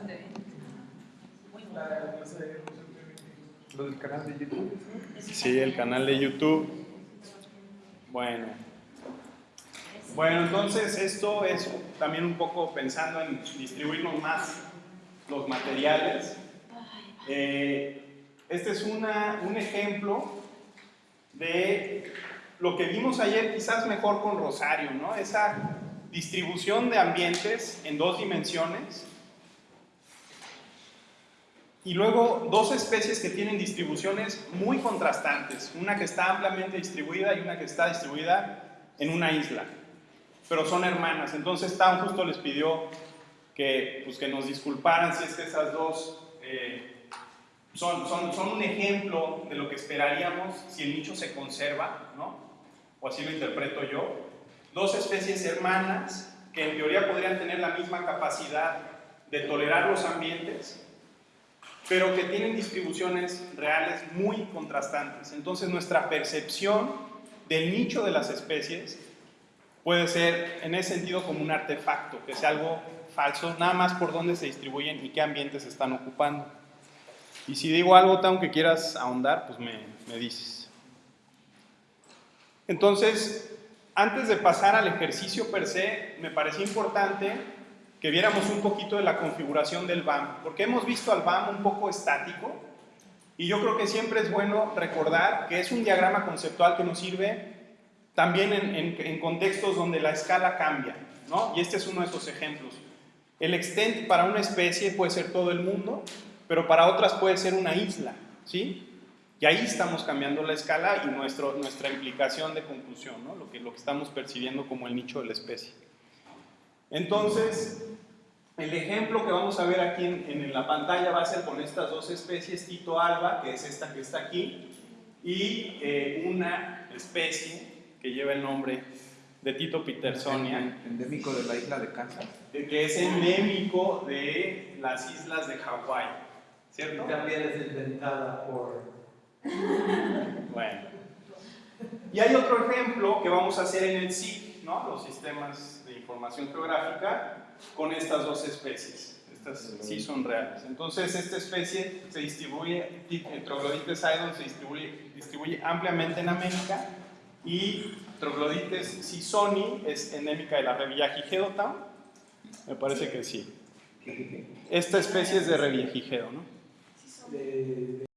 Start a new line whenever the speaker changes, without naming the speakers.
bastante bien. Muy bueno.
Lo del canal de YouTube.
Sí, el canal de YouTube. Bueno. Bueno, entonces esto es también un poco pensando en distribuirnos más los materiales. Eh, este es una, un ejemplo de lo que vimos ayer, quizás mejor con Rosario, ¿no? Esa distribución de ambientes en dos dimensiones y luego dos especies que tienen distribuciones muy contrastantes, una que está ampliamente distribuida y una que está distribuida en una isla, pero son hermanas. Entonces Town justo les pidió que, pues, que nos disculparan si es que esas dos eh, son, son, son un ejemplo de lo que esperaríamos si el nicho se conserva, ¿no? o así lo interpreto yo. Dos especies hermanas que en teoría podrían tener la misma capacidad de tolerar los ambientes, pero que tienen distribuciones reales muy contrastantes. Entonces nuestra percepción del nicho de las especies puede ser en ese sentido como un artefacto, que sea algo falso, nada más por dónde se distribuyen y qué ambientes están ocupando. Y si digo algo, aunque quieras ahondar, pues me, me dices. Entonces, antes de pasar al ejercicio per se, me parecía importante que viéramos un poquito de la configuración del BAM, porque hemos visto al BAM un poco estático y yo creo que siempre es bueno recordar que es un diagrama conceptual que nos sirve también en, en, en contextos donde la escala cambia, ¿no? Y este es uno de esos ejemplos. El extent para una especie puede ser todo el mundo, pero para otras puede ser una isla, ¿sí? Y ahí estamos cambiando la escala y nuestro, nuestra implicación de conclusión, ¿no? lo, que, lo que estamos percibiendo como el nicho de la especie. Entonces, el ejemplo que vamos a ver aquí en, en, la pantalla va a ser con estas dos especies, Tito alba, que es esta que está aquí, y eh, una especie que lleva el nombre de Tito petersonia.
Endémico de la isla de Kansas.
Que es endémico de las islas de Hawái, ¿cierto?
Y también es inventada por...
Bueno. Y hay otro ejemplo que vamos a hacer en el SIG, ¿no? Los sistemas de información geográfica, con estas dos especies. Estas sí son reales. Entonces, esta especie se distribuye, Troglodites aedon se distribuye, distribuye ampliamente en América y Troglodites sisoni es endémica de la Revillagigedo Town. Me parece que sí. Esta especie es de Revillagigedo, ¿no?
De,